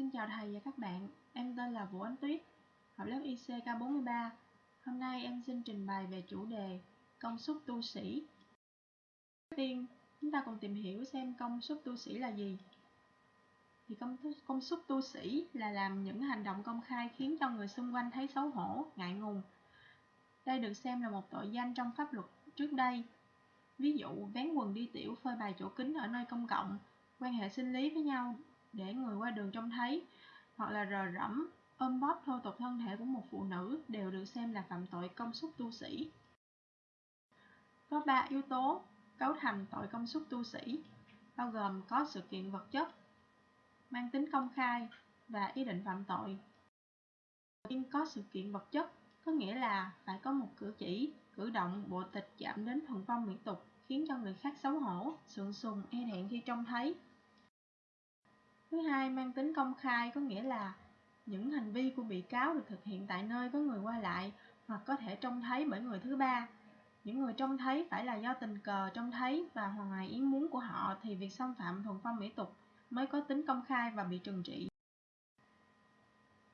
Xin chào thầy và các bạn, em tên là Vũ Ánh Tuyết, học lớp ICK43. Hôm nay em xin trình bày về chủ đề công suất tu sĩ. Đầu tiên, chúng ta cùng tìm hiểu xem công suất tu sĩ là gì. Thì công, công suất tu sĩ là làm những hành động công khai khiến cho người xung quanh thấy xấu hổ, ngại ngùng. Đây được xem là một tội danh trong pháp luật trước đây. Ví dụ, vén quần đi tiểu phơi bày chỗ kính ở nơi công cộng, quan hệ sinh lý với nhau để người qua đường trông thấy, hoặc là rờ rẫm, ôm bóp thô tục thân thể của một phụ nữ đều được xem là phạm tội công xúc tu sĩ. Có ba yếu tố cấu thành tội công xúc tu sĩ, bao gồm có sự kiện vật chất, mang tính công khai và ý định phạm tội. Tiên có sự kiện vật chất có nghĩa là phải có một cử chỉ, cử động, bộ tịch chạm đến thuần phong mỹ tục, khiến cho người khác xấu hổ, sượng sùng e thẹn khi trông thấy. Thứ hai mang tính công khai, có nghĩa là những hành vi của bị cáo được thực hiện tại nơi có người qua lại hoặc có thể trông thấy bởi người thứ ba. Những người trông thấy phải là do tình cờ trông thấy và ngoài ý muốn của họ thì việc xâm phạm thuần phong mỹ tục mới có tính công khai và bị trừng trị.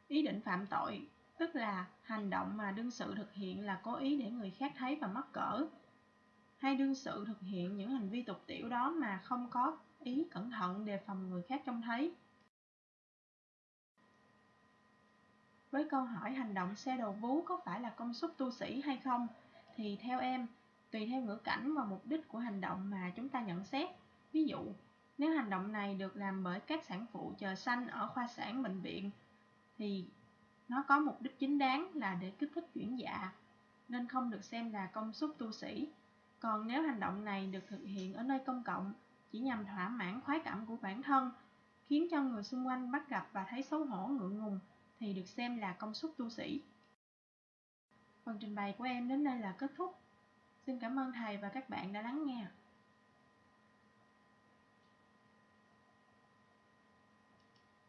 Ý định phạm tội, tức là hành động mà đương sự thực hiện là cố ý để người khác thấy và mắc cỡ hay đương sự thực hiện những hành vi tục tiểu đó mà không có ý cẩn thận đề phòng người khác trông thấy. Với câu hỏi hành động xe đầu vú có phải là công suất tu sĩ hay không, thì theo em, tùy theo ngữ cảnh và mục đích của hành động mà chúng ta nhận xét. Ví dụ, nếu hành động này được làm bởi các sản phụ chờ sanh ở khoa sản bệnh viện, thì nó có mục đích chính đáng là để kích thích chuyển dạ, nên không được xem là công suất tu sĩ. Còn nếu hành động này được thực hiện ở nơi công cộng chỉ nhằm thỏa mãn khoái cảm của bản thân, khiến cho người xung quanh bắt gặp và thấy xấu hổ ngượng ngùng thì được xem là công suất tu sĩ. Phần trình bày của em đến đây là kết thúc. Xin cảm ơn thầy và các bạn đã lắng nghe.